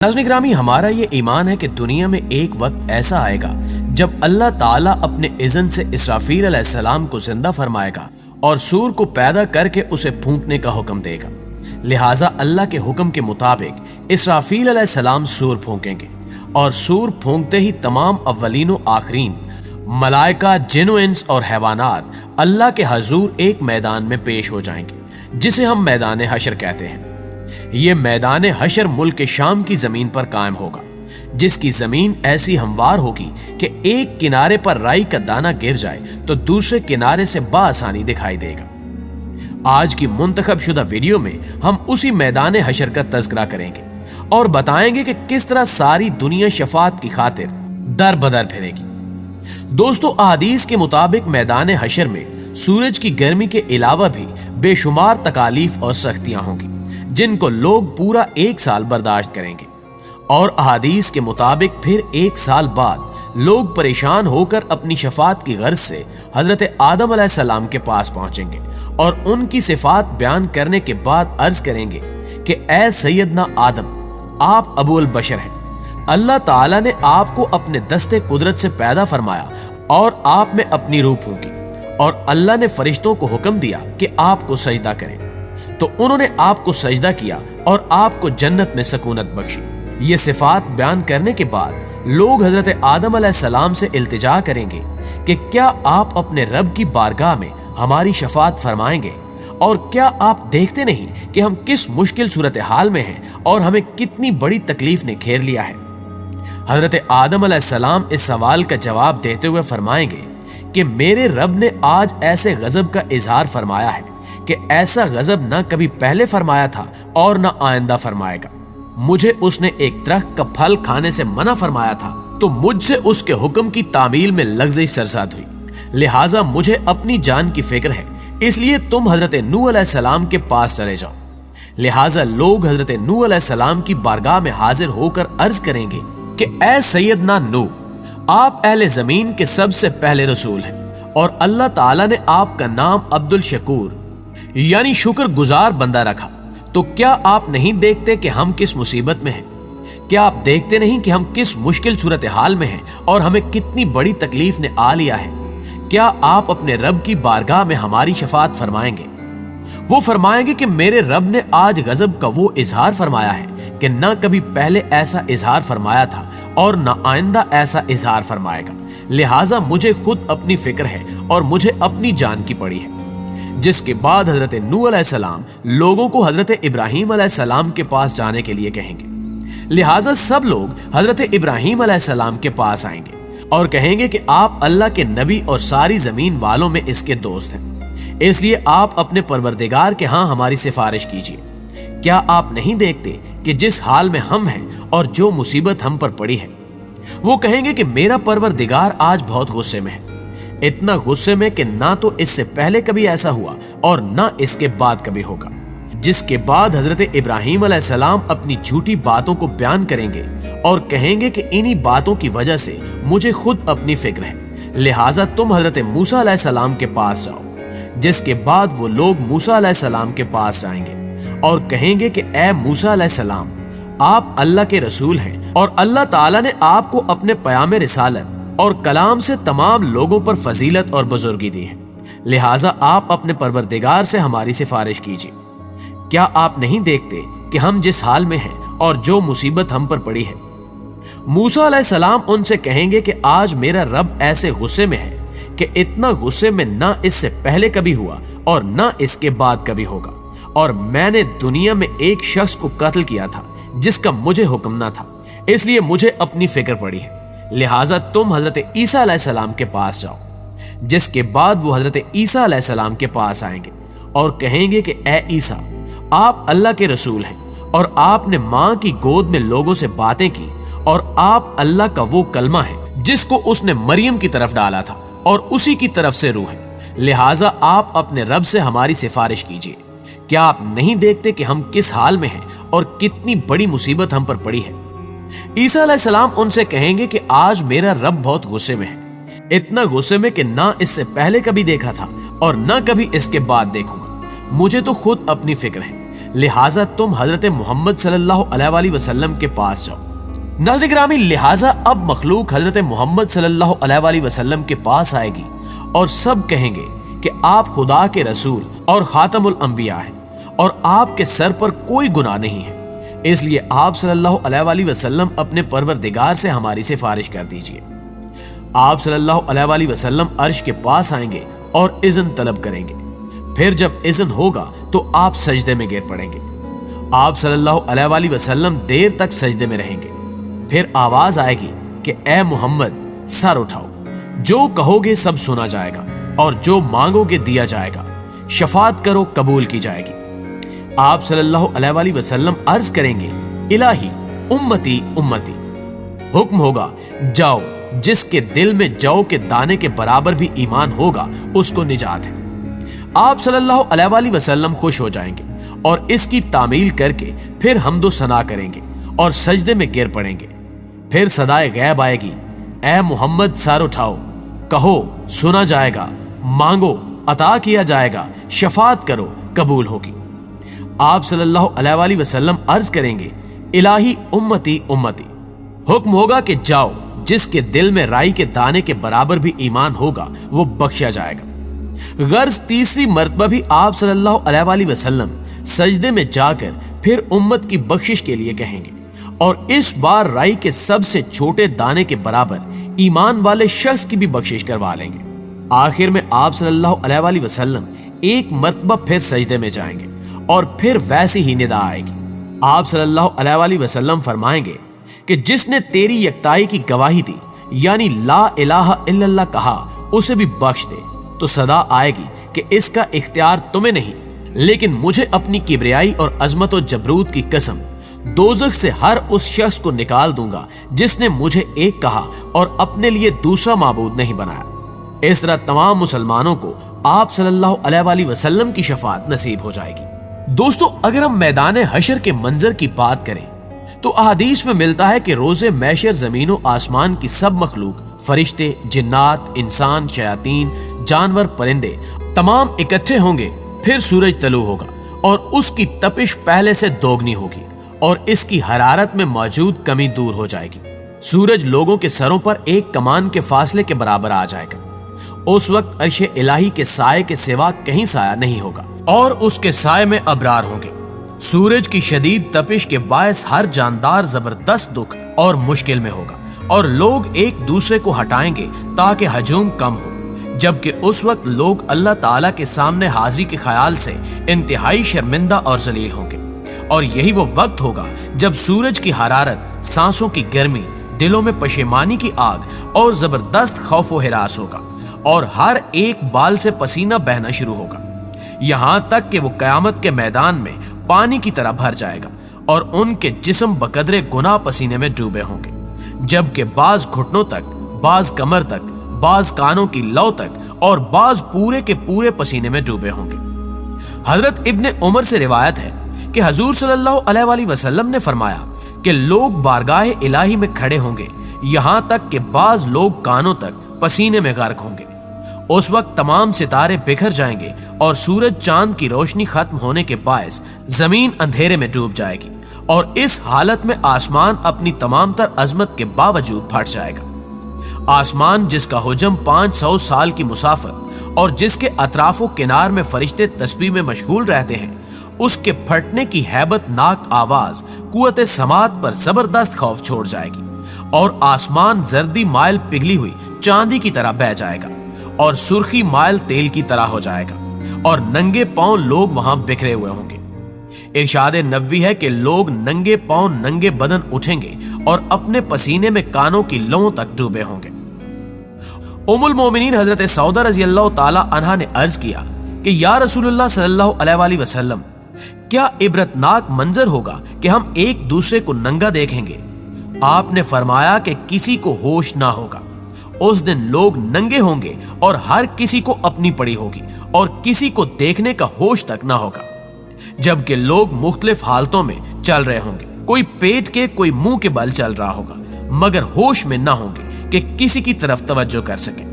नज़र ग्रामी हमारा ये ईमान है कि दुनिया में एक वक्त ऐसा आएगा जब अल्लाह ताला अपने इज़न से इसराफील सलाम को ज़िंदा फरमाएगा और सूर को पैदा करके उसे फूंकने का हुक्म देगा। लिहाजा अल्लाह के हुक्म के मुताबिक इसराफील सलाम सूर फूंकेंगे और सूर फूंकते ही तमाम अव्वलीन आखरीन, मलाइका, जिन और हैवानात अल्लाह के हजूर एक मैदान में पेश हो जाएँगे, जिसे हम मैदान हशर कहते हैं। ये मैदान हशर मुल्क शाम की ज़मीन पर कायम होगा, जिसकी ज़मीन ऐसी हमवार होगी कि एक किनारे पर राई का दाना गिर जाए तो दूसरे किनारे से बासानी दिखाई देगा। आज की मुंतखब शुदा वीडियो में हम उसी मैदान हशर का तस्करा करेंगे और बताएँगे कि किस तरह सारी दुनिया शफात की खातिर दर बदर फिरेगी। दोस्तों अदीस के मुताबिक मैदान हशर में सूरज की गर्मी के अलावा भी बेशुमार तकालीफ और सख्तियाँ होंगी, जिनको लोग पूरा एक साल बर्दाश्त करेंगे। और अहादीस के मुताबिक फिर एक साल बाद लोग परेशान होकर अपनी शफात की गर्ज से हज़रत आदम सलाम के पास पहुँचेंगे और उनकी सिफात बयान करने के बाद अर्ज़ करेंगे कि ए सैदना आदम, आप अबुल बशर हैं। अल्लाह ताला ने आपको अपने दस्ते कुदरत से पैदा फरमाया और आप में अपनी रूप फूकी। और अल्लाह ने फरिश्तों को हुक्म दिया कि आपको सजदा करें। तो उन्होंने आपको सजदा किया और आपको जन्नत में सकूनत बख्शी। ये सिफात बयान करने के बाद लोग हज़रत आदम सलाम से इल्तिजा करेंगे कि क्या आप अपने रब की बारगाह में हमारी शफात फरमाएँगे? और क्या आप देखते नहीं कि हम किस मुश्किल सूरत हाल में हैं और हमें कितनी बड़ी तकलीफ़ ने घेर लिया है? हज़रत आदम सलाम इस सवाल का जवाब देते हुए फरमाएँगे कि मेरे रब ने आज ऐसे गजब का इजहार फरमाया है कि ऐसा गजब ना कभी पहले फरमाया था और न आइंदा फरमाएगा। मुझे उसने एक दरख्त का फल खाने से मना फरमाया था तो मुझसे उसके हुक्म की तामील में लग्जई सरसाद हुई। लिहाजा मुझे अपनी जान की फ़िक्र है, इसलिए तुम हज़रत नू सलाम के पास चले जाओ। लिहाजा लोग हज़रत नू सलाम की बारगाह में हाजिर होकर अर्ज़ करेंगे कि ए सैयदना नू आप अहले ज़मीन के सबसे पहले रसूल हैं और अल्लाह ताला ने आपका नाम अब्दुल शकूर, यानी शुक्र गुजार बंदा रखा। तो क्या आप नहीं देखते कि हम किस मुसीबत में हैं? क्या आप देखते नहीं कि हम किस मुश्किल सूरत हाल में हैं और हमें कितनी बड़ी तकलीफ़ ने आ लिया है? क्या आप अपने रब की बारगाह में हमारी शफात फरमाएँगे? वो फरमाएँगे कि मेरे रब ने आज गजब का वो इजहार फरमाया है कि न कभी पहले ऐसा इजहार फरमाया था और न आइंदा ऐसा इजहार फरमाएगा। लिहाजा मुझे खुद अपनी फ़िक्र है और मुझे अपनी जान की पड़ी है। जिसके बाद हज़रत नू सलाम लोगों को हज़रत इब्राहिम सलाम के पास जाने के लिए कहेंगे। लिहाजा सब लोग हज़रत इब्राहिम सलाम के पास आएँगे और कहेंगे कि आप अल्लाह के नबी और सारी ज़मीन वालों में इसके दोस्त हैं। इसलिए आप अपने परवरदिगार के हाँ हमारी सिफारिश कीजिए। क्या आप नहीं देखते कि जिस हाल में हम हैं और जो मुसीबत हम पर पड़ी है, वो कहेंगे कि मेरा परवरदिगार आज बहुत गुस्से में है। इतना गुस्से में कि ना तो इससे पहले कभी ऐसा हुआ और ना इसके बाद कभी होगा। जिसके बाद हज़रत इब्राहिम सलाम अपनी झूठी बातों को बयान करेंगे और कहेंगे कि इन्हीं बातों की वजह से मुझे खुद अपनी फ़िक्र है। लिहाजा तुम हज़रत मूसा सलाम के पास जाओ, जिसके बाद वो लोग मूसा सलाम के पास जाएँगे। और कहेंगे कि ए मूसा सलाम, आप अल्लाह के रसूल हैं और अल्लाह ताला ने आपको अपने पयाम रिसालत और कलाम से तमाम लोगों पर फजीलत और बुजुर्गी दी है। लिहाजा आप अपने परवरदिगार से हमारी सिफारिश कीजिए। क्या आप नहीं देखते कि हम जिस हाल में हैं और जो मुसीबत हम पर पड़ी है? मूसा सलाम उनसे कहेंगे कि, आज मेरा रब ऐसे गुस्से में है कि इतना गुस्से में ना इससे पहले कभी हुआ और ना इसके बाद कभी होगा। और मैंने दुनिया में एक शख्स को कत्ल किया था, जिसका मुझे हुक्म ना था। इसलिए मुझे अपनी फ़िक्र पड़ी है। लिहाजा तुम हज़रत ईसा के पास जाओ, जिसके बाद वो हज़रत ईसा के पास आएँगे और कहेंगे कि, ए ईसा, आप अल्लाह के रसूल हैं और आपने माँ की गोद में लोगों से बातें की और आप अल्लाह का वो कलमा है, जिसको उसने मरियम की तरफ़ डाला था और उसी की तरफ़ से रूह है। लिहाजा आप अपने रब से हमारी सिफारिश कीजिए। क्या आप नहीं देखते कि हम किस हाल में हैं और कितनी बड़ी मुसीबत हम पर पड़ी है? ईसा उनसे कहेंगे कि आज मेरा रब बहुत गुस्से में है। इतना गुस्से में कि ना इससे पहले कभी देखा था और ना कभी इसके बाद देखूँगा। मुझे तो खुद अपनी फ़िक्र है। लिहाजा तुम हज़रत मोहम्मद सल्लल्लाहु अलैहि वसल्लम के पास जाओ। नाजिग्रामी लिहाजा अब मखलूक हज़रत मोहम्मद सल्लल्लाहु अलैहि वसल्लम के पास आएगी और सब कहेंगे कि आप खुदा के रसूल और खातमुल अंबिया हैं। और आपके सर पर कोई गुनाह नहीं है। इसलिए आप सल्लल्लाहु अलैहि वसल्लम अपने परवरदिगार से हमारी सिफारिश कर दीजिए। आप सल्लल्लाहु अलैहि वसल्लम अर्श के पास आएँगे और इज़न तलब करेंगे। फिर जब इज़न होगा तो आप सजदे में गिर पड़ेंगे। आप सल्लल्लाहु अलैहि वसल्लम देर तक सजदे में रहेंगे। फिर आवाज़ आएगी कि, ए मोहम्मद, सर उठाओ। जो कहोगे सब सुना जाएगा और जो मांगोगे दिया जाएगा। शफात करो, कबूल की जाएगी। आप सल्लल्लाहु अलैहि वसल्लम अर्ज़ करेंगे, इलाही, उम्मती उम्मती। हुक्म होगा, जाओ, जिसके दिल में जौ के दाने के बराबर भी ईमान होगा, उसको निजात है। आप सल्लल्लाहु अलैहि वसल्लम खुश हो जाएँगे और इसकी तामील करके फिर हमदो सना करेंगे और सजदे में गिर पड़ेंगे। फिर सदाए गैब आएगी। ए मोहम्मद, सार उठाओ। कहो, सुना जाएगा। मांगो, अता किया जाएगा। शफात करो, कबूल होगी। आप सल्लल्लाहु अलैहि वसल्लम अर्ज़ करेंगे, इलाही उम्मती उम्मती। हुक्म होगा कि जाओ, जिसके दिल में राई के दाने के बराबर भी ईमान होगा, वो बख्शा जाएगा। गर्ज तीसरी मरतबा भी आप सल्लल्लाहु अलैहि वसल्लम सजदे में जाकर फिर उम्मत की बख्शिश के लिए कहेंगे। और इस बार राई के सबसे छोटे दाने के बराबर ईमान वाले शख्स की भी बख्शिश करवा लेंगे। आखिर में आप सल्लल्लाहु अलैहि वसल्लम एक मरतबा फिर सजदे में जाएँगे। और फिर वैसी ही निदा आएगी। आप सल्लल्लाहु अलैहि वसल्लम फरमाएँगे कि जिसने तेरी यकताई की गवाही दी, यानी ला इलाहा इल्लल्लाह कहा, उसे भी बख्श दे। तो सदा आएगी कि इसका इख्तियार तुम्हें नहीं, लेकिन मुझे अपनी किबरियाई और अजमत और जबरूत की कसम, दोजख से हर उस शख्स को निकाल दूँगा जिसने मुझे एक कहा और अपने लिए दूसरा माबूद नहीं बनाया। इस तरह तमाम मुसलमानों को आप सल्लल्लाहु अलैहि वसल्लम की शफात नसीब हो जाएगी। दोस्तों, अगर हम मैदान हशर के मंजर की बात करें तो अहादीस में मिलता है कि रोज़े मैशर जमीनों, आसमान की सब मखलूक, फरिश्ते, जिन्नात, इंसान, शयातीन, जानवर, परिंदे, तमाम इकट्ठे होंगे, फिर सूरज तलु होगा और उसकी तपिश पहले से दोगनी होगी और इसकी हरारत में मौजूद कमी दूर हो जाएगी। सूरज लोगों के सरों पर एक कमान के फासले के बराबर आ जाएगा। उस वक्त अर्श इलाही के साय के सिवा कहीं साया नहीं होगा, और उसके साय में अबरार होंगे। सूरज की शदीद तपिश के बायस हर जानदार ज़बरदस्त दुख और मुश्किल में होगा, और लोग एक दूसरे को हटाएँगे ताकि हजूम कम हो। जबकि उस वक्त लोग अल्लाह ताला के सामने हाजिरी के ख्याल से इंतहाई शर्मिंदा और जलील होंगे। और यही वो वक्त होगा जब सूरज की हरारत, सांसों की गर्मी, दिलों में पशेमानी की आग और ज़बरदस्त खौफ हिरास होगा। और हर एक बाल से पसीना बहना शुरू होगा। यहाँ तक कि वो कयामत के मैदान में पानी की तरह भर जाएगा और उनके जिसम बकदरे गुना पसीने में डूबे होंगे। जबकि बाज घुटनों तक, बाज कमर तक, बाज कानों की लौ तक और बाज पूरे के पूरे पसीने में डूबे होंगे। हज़रत इब्ने उमर से रिवायत है कि हजूर वसल्लम ने फरमाया कि लोग बारगाह इलाही में खड़े होंगे। यहाँ तक कि बाज लोग कानों तक पसीने में गर्क होंगे। उस वक्त तमाम सितारे बिखर जाएँगे और सूरज चाँद की रोशनी खत्म होने के बायस ज़मीन अंधेरे में डूब जाएगी और इस हालत में आसमान अपनी तमाम तर अजमत के बावजूद फट जाएगा। आसमान जिसका हुजम पाँच सौ साल की मुसाफत और जिसके अतराफो किनार में फरिश्ते तस्वीर में मशगूल रहते हैं, उसके फटने की हैबत नाक आवाज़ कुत समात पर ज़बरदस्त खौफ छोड़ जाएगी और आसमान जर्दी माइल पिघली हुई चांदी की तरह बह जाएगा। और सुर्खी मायल तेल की तरह हो जाएगा, और नंगे पाँव लोग वहाँ बिखरे हुए होंगे। इरशाद नबी है कि लोग नंगे पाँव नंगे बदन उठेंगे और अपने पसीने में कानों की लो तक डूबे होंगे। उमुल मोमिनीन हज़रत सऊदा रज़ी अल्लाह ताला ने अर्ज़ किया कि, या अलैहि वसल्लम, क्या इबरतनाक मंजर होगा कि हम एक दूसरे को नंगा देखेंगे? आपने फरमाया कि किसी को होश ना होगा। उस दिन लोग नंगे होंगे और हर किसी को अपनी पड़ी होगी और किसी को देखने का होश तक ना होगा। जबकि लोग मुख्तलिफ़ हालतों में चल रहे होंगे। कोई पेट के, कोई मुँह के बल चल रहा होगा, मगर होश में ना होंगे कि किसी की तरफ़ तवज्जो कर सके।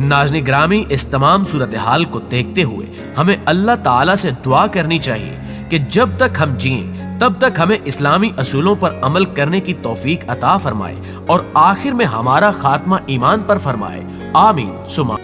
नाजनी ग्रामी इस तमाम सूरत हाल को देखते हुए हमें अल्लाह ताला से दुआ करनी चाहिए कि जब तक हम जिए तब तक हमें इस्लामी असूलों पर अमल करने की तौफीक अता फरमाए और आखिर में हमारा खात्मा ईमान पर फरमाए। आमीन। सुमा